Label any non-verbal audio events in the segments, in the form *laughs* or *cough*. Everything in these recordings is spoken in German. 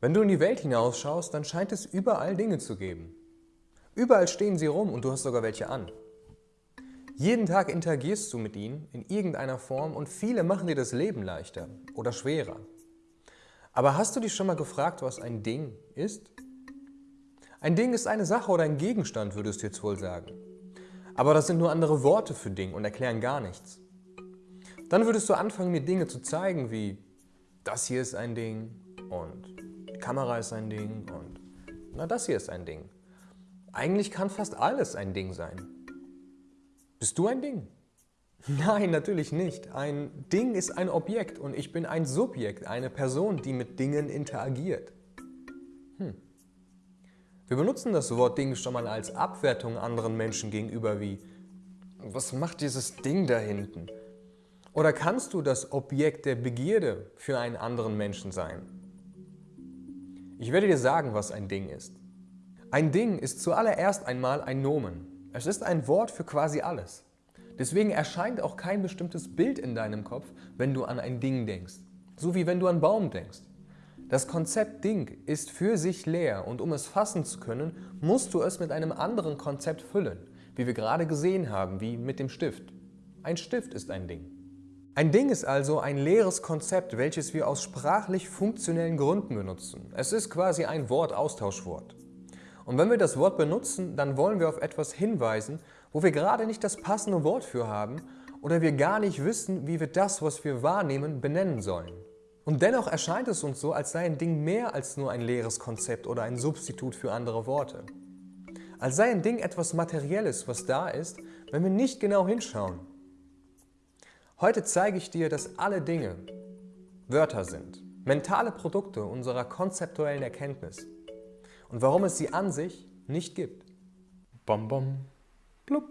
Wenn du in die Welt hinausschaust, dann scheint es überall Dinge zu geben. Überall stehen sie rum und du hast sogar welche an. Jeden Tag interagierst du mit ihnen in irgendeiner Form und viele machen dir das Leben leichter oder schwerer. Aber hast du dich schon mal gefragt, was ein Ding ist? Ein Ding ist eine Sache oder ein Gegenstand, würdest du jetzt wohl sagen. Aber das sind nur andere Worte für Ding und erklären gar nichts. Dann würdest du anfangen, mir Dinge zu zeigen, wie das hier ist ein Ding und Kamera ist ein Ding und na das hier ist ein Ding. Eigentlich kann fast alles ein Ding sein. Bist du ein Ding? *laughs* Nein, natürlich nicht. Ein Ding ist ein Objekt und ich bin ein Subjekt, eine Person, die mit Dingen interagiert. Hm. Wir benutzen das Wort Ding schon mal als Abwertung anderen Menschen gegenüber wie Was macht dieses Ding da hinten? Oder kannst du das Objekt der Begierde für einen anderen Menschen sein? Ich werde dir sagen, was ein Ding ist. Ein Ding ist zuallererst einmal ein Nomen. Es ist ein Wort für quasi alles. Deswegen erscheint auch kein bestimmtes Bild in deinem Kopf, wenn du an ein Ding denkst. So wie wenn du an Baum denkst. Das Konzept Ding ist für sich leer und um es fassen zu können, musst du es mit einem anderen Konzept füllen, wie wir gerade gesehen haben, wie mit dem Stift. Ein Stift ist ein Ding. Ein Ding ist also ein leeres Konzept, welches wir aus sprachlich funktionellen Gründen benutzen. Es ist quasi ein Wortaustauschwort. Und wenn wir das Wort benutzen, dann wollen wir auf etwas hinweisen, wo wir gerade nicht das passende Wort für haben oder wir gar nicht wissen, wie wir das, was wir wahrnehmen, benennen sollen. Und dennoch erscheint es uns so, als sei ein Ding mehr als nur ein leeres Konzept oder ein Substitut für andere Worte. Als sei ein Ding etwas Materielles, was da ist, wenn wir nicht genau hinschauen. Heute zeige ich dir, dass alle Dinge Wörter sind, mentale Produkte unserer konzeptuellen Erkenntnis und warum es sie an sich nicht gibt. Bom bom, blub.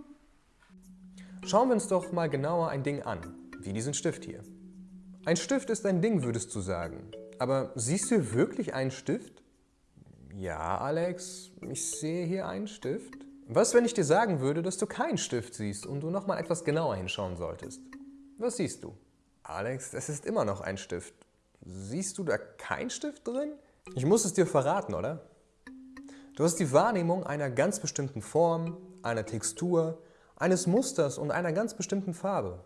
Schauen wir uns doch mal genauer ein Ding an, wie diesen Stift hier. Ein Stift ist ein Ding, würdest du sagen. Aber siehst du wirklich einen Stift? Ja, Alex, ich sehe hier einen Stift. Was, wenn ich dir sagen würde, dass du keinen Stift siehst und du nochmal etwas genauer hinschauen solltest? Was siehst du? Alex, es ist immer noch ein Stift. Siehst du da keinen Stift drin? Ich muss es dir verraten, oder? Du hast die Wahrnehmung einer ganz bestimmten Form, einer Textur, eines Musters und einer ganz bestimmten Farbe,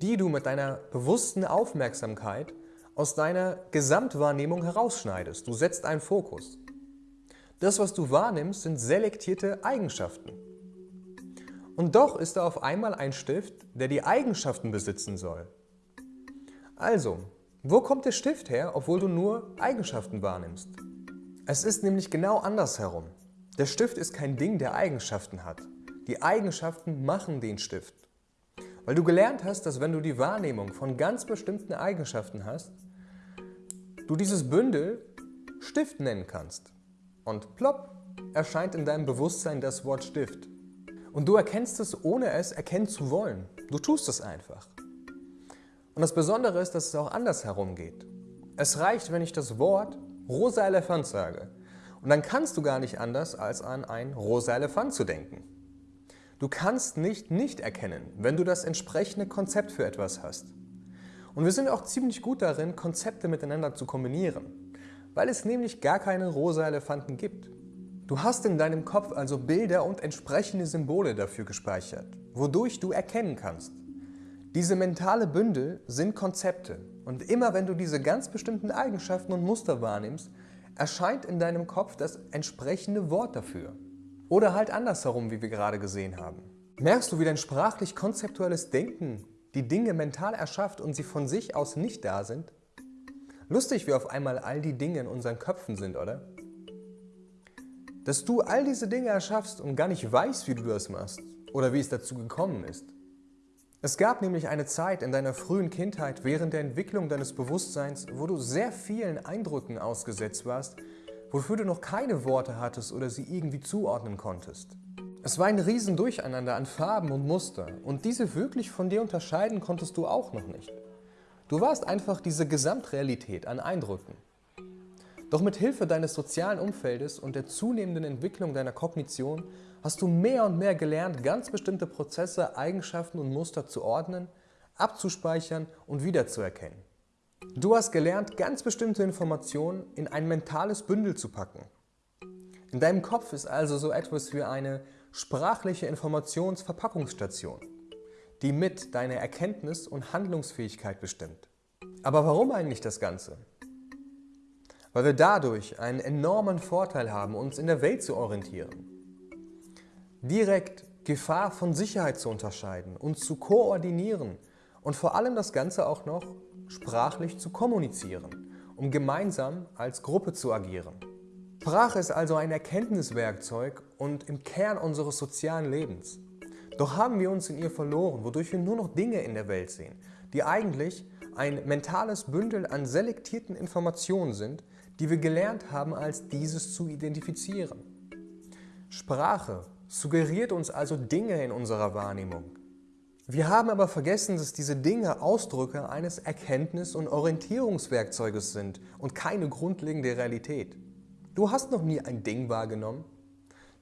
die du mit deiner bewussten Aufmerksamkeit aus deiner Gesamtwahrnehmung herausschneidest. Du setzt einen Fokus. Das, was du wahrnimmst, sind selektierte Eigenschaften. Und doch ist da auf einmal ein Stift, der die Eigenschaften besitzen soll. Also, wo kommt der Stift her, obwohl du nur Eigenschaften wahrnimmst? Es ist nämlich genau andersherum. Der Stift ist kein Ding, der Eigenschaften hat. Die Eigenschaften machen den Stift. Weil du gelernt hast, dass wenn du die Wahrnehmung von ganz bestimmten Eigenschaften hast, du dieses Bündel Stift nennen kannst. Und plopp erscheint in deinem Bewusstsein das Wort Stift. Und du erkennst es, ohne es erkennen zu wollen. Du tust es einfach. Und das Besondere ist, dass es auch andersherum geht. Es reicht, wenn ich das Wort rosa Elefant sage. Und dann kannst du gar nicht anders, als an ein rosa Elefant zu denken. Du kannst nicht nicht erkennen, wenn du das entsprechende Konzept für etwas hast. Und wir sind auch ziemlich gut darin, Konzepte miteinander zu kombinieren, weil es nämlich gar keine rosa Elefanten gibt. Du hast in deinem Kopf also Bilder und entsprechende Symbole dafür gespeichert, wodurch du erkennen kannst. Diese mentale Bündel sind Konzepte und immer wenn du diese ganz bestimmten Eigenschaften und Muster wahrnimmst, erscheint in deinem Kopf das entsprechende Wort dafür. Oder halt andersherum, wie wir gerade gesehen haben. Merkst du, wie dein sprachlich konzeptuelles Denken die Dinge mental erschafft und sie von sich aus nicht da sind? Lustig, wie auf einmal all die Dinge in unseren Köpfen sind, oder? Dass du all diese Dinge erschaffst und gar nicht weißt, wie du das machst oder wie es dazu gekommen ist. Es gab nämlich eine Zeit in deiner frühen Kindheit während der Entwicklung deines Bewusstseins, wo du sehr vielen Eindrücken ausgesetzt warst, wofür du noch keine Worte hattest oder sie irgendwie zuordnen konntest. Es war ein Riesendurcheinander an Farben und Muster und diese wirklich von dir unterscheiden konntest du auch noch nicht. Du warst einfach diese Gesamtrealität an Eindrücken. Doch mit Hilfe deines sozialen Umfeldes und der zunehmenden Entwicklung deiner Kognition hast du mehr und mehr gelernt, ganz bestimmte Prozesse, Eigenschaften und Muster zu ordnen, abzuspeichern und wiederzuerkennen. Du hast gelernt, ganz bestimmte Informationen in ein mentales Bündel zu packen. In deinem Kopf ist also so etwas wie eine sprachliche Informationsverpackungsstation, die mit deiner Erkenntnis und Handlungsfähigkeit bestimmt. Aber warum eigentlich das Ganze? Weil wir dadurch einen enormen Vorteil haben, uns in der Welt zu orientieren. Direkt Gefahr von Sicherheit zu unterscheiden, uns zu koordinieren und vor allem das Ganze auch noch sprachlich zu kommunizieren, um gemeinsam als Gruppe zu agieren. Sprache ist also ein Erkenntniswerkzeug und im Kern unseres sozialen Lebens. Doch haben wir uns in ihr verloren, wodurch wir nur noch Dinge in der Welt sehen, die eigentlich ein mentales Bündel an selektierten Informationen sind, die wir gelernt haben, als dieses zu identifizieren. Sprache suggeriert uns also Dinge in unserer Wahrnehmung. Wir haben aber vergessen, dass diese Dinge Ausdrücke eines Erkenntnis- und Orientierungswerkzeuges sind und keine grundlegende Realität. Du hast noch nie ein Ding wahrgenommen.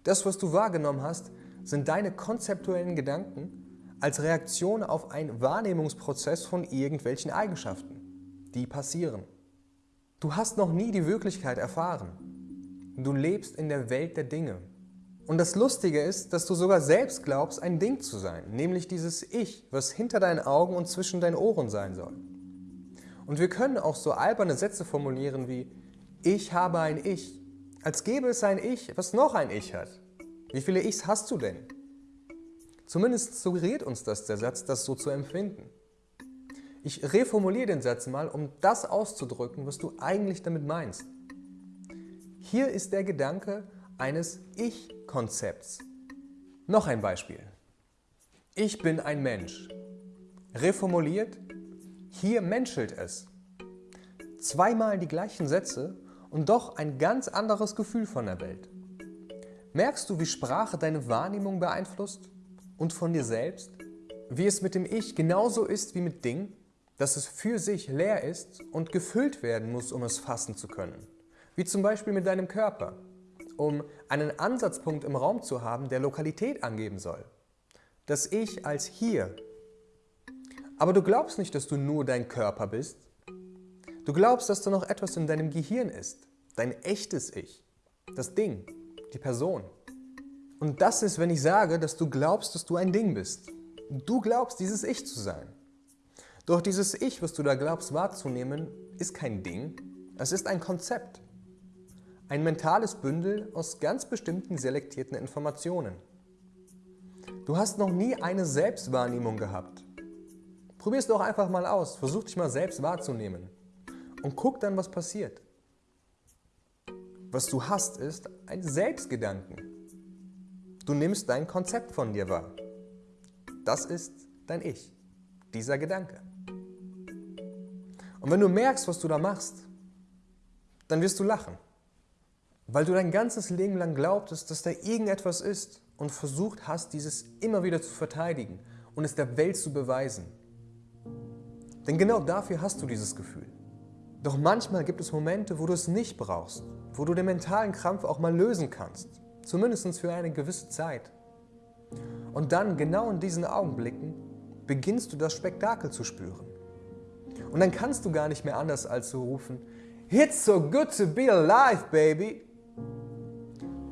Das, was du wahrgenommen hast, sind deine konzeptuellen Gedanken als Reaktion auf einen Wahrnehmungsprozess von irgendwelchen Eigenschaften, die passieren. Du hast noch nie die Wirklichkeit erfahren. Du lebst in der Welt der Dinge. Und das Lustige ist, dass du sogar selbst glaubst, ein Ding zu sein, nämlich dieses Ich, was hinter deinen Augen und zwischen deinen Ohren sein soll. Und wir können auch so alberne Sätze formulieren wie Ich habe ein Ich, als gäbe es ein Ich, was noch ein Ich hat. Wie viele Ichs hast du denn? Zumindest suggeriert uns das der Satz, das so zu empfinden. Ich reformuliere den Satz mal, um das auszudrücken, was du eigentlich damit meinst. Hier ist der Gedanke eines Ich-Konzepts. Noch ein Beispiel. Ich bin ein Mensch. Reformuliert, hier menschelt es. Zweimal die gleichen Sätze und doch ein ganz anderes Gefühl von der Welt. Merkst du, wie Sprache deine Wahrnehmung beeinflusst? und von dir selbst, wie es mit dem Ich genauso ist wie mit Ding, dass es für sich leer ist und gefüllt werden muss, um es fassen zu können. Wie zum Beispiel mit deinem Körper, um einen Ansatzpunkt im Raum zu haben, der Lokalität angeben soll. Das Ich als hier. Aber du glaubst nicht, dass du nur dein Körper bist. Du glaubst, dass da noch etwas in deinem Gehirn ist, dein echtes Ich, das Ding, die Person. Und das ist, wenn ich sage, dass du glaubst, dass du ein Ding bist. Du glaubst, dieses Ich zu sein. Doch dieses Ich, was du da glaubst wahrzunehmen, ist kein Ding, es ist ein Konzept. Ein mentales Bündel aus ganz bestimmten selektierten Informationen. Du hast noch nie eine Selbstwahrnehmung gehabt. Probier es doch einfach mal aus, versuch dich mal selbst wahrzunehmen und guck dann, was passiert. Was du hast, ist ein Selbstgedanken. Du nimmst dein Konzept von dir wahr. Das ist dein Ich, dieser Gedanke. Und wenn du merkst, was du da machst, dann wirst du lachen. Weil du dein ganzes Leben lang glaubtest, dass da irgendetwas ist und versucht hast, dieses immer wieder zu verteidigen und es der Welt zu beweisen. Denn genau dafür hast du dieses Gefühl. Doch manchmal gibt es Momente, wo du es nicht brauchst, wo du den mentalen Krampf auch mal lösen kannst zumindest für eine gewisse Zeit. Und dann, genau in diesen Augenblicken, beginnst du das Spektakel zu spüren. Und dann kannst du gar nicht mehr anders als zu rufen, It's so good to be alive, baby!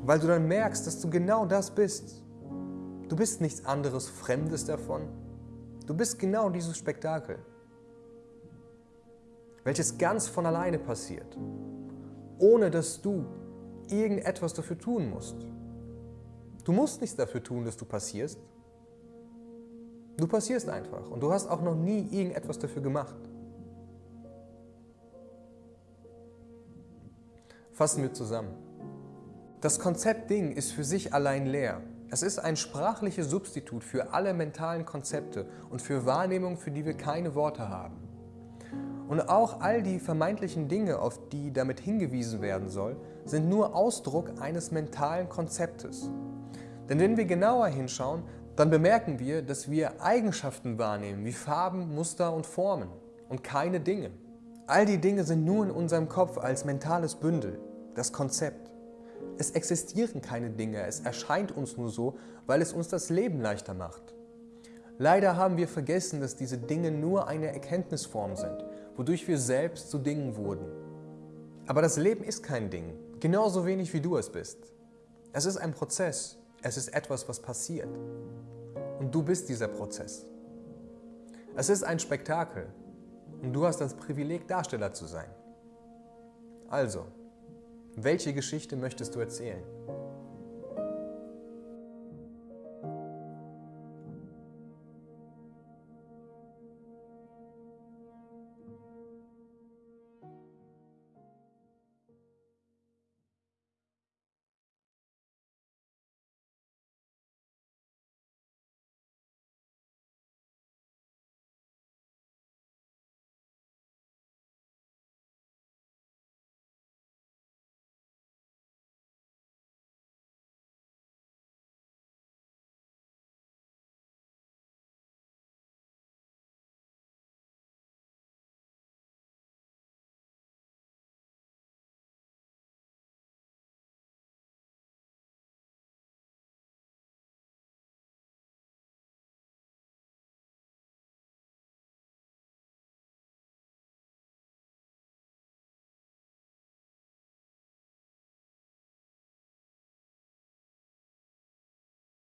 Weil du dann merkst, dass du genau das bist. Du bist nichts anderes Fremdes davon. Du bist genau dieses Spektakel, welches ganz von alleine passiert, ohne dass du irgendetwas dafür tun musst. Du musst nichts dafür tun, dass du passierst. Du passierst einfach und du hast auch noch nie irgendetwas dafür gemacht. Fassen wir zusammen. Das Konzept Ding ist für sich allein leer. Es ist ein sprachliches Substitut für alle mentalen Konzepte und für Wahrnehmungen, für die wir keine Worte haben. Und auch all die vermeintlichen Dinge, auf die damit hingewiesen werden soll, sind nur Ausdruck eines mentalen Konzeptes. Denn wenn wir genauer hinschauen, dann bemerken wir, dass wir Eigenschaften wahrnehmen, wie Farben, Muster und Formen und keine Dinge. All die Dinge sind nur in unserem Kopf als mentales Bündel, das Konzept. Es existieren keine Dinge, es erscheint uns nur so, weil es uns das Leben leichter macht. Leider haben wir vergessen, dass diese Dinge nur eine Erkenntnisform sind, wodurch wir selbst zu Dingen wurden. Aber das Leben ist kein Ding, genauso wenig wie du es bist. Es ist ein Prozess, es ist etwas, was passiert. Und du bist dieser Prozess. Es ist ein Spektakel, und du hast das Privileg, Darsteller zu sein. Also, welche Geschichte möchtest du erzählen?